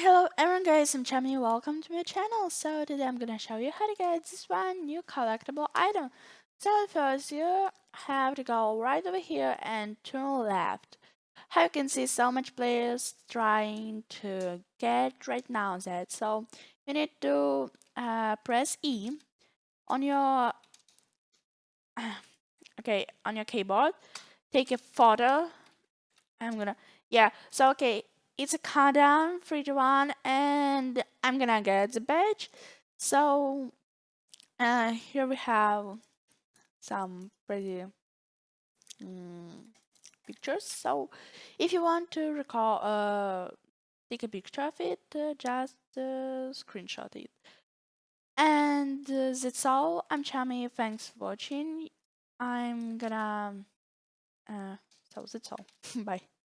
hello everyone guys, I'm Chami, welcome to my channel. So today I'm gonna show you how to get this one new collectible item. So first you have to go right over here and turn left. How you can see so much players trying to get right now that. So you need to uh, press E on your okay on your keyboard. Take a photo. I'm gonna yeah. So okay, it's a countdown, three to one, and I'm gonna get the badge. So uh, here we have some pretty um, pictures. So if you want to recall, uh, take a picture of it, uh, just uh, screenshot it. And uh, that's all. I'm Chami. Thanks for watching. I'm gonna. Uh, so that's all. Bye.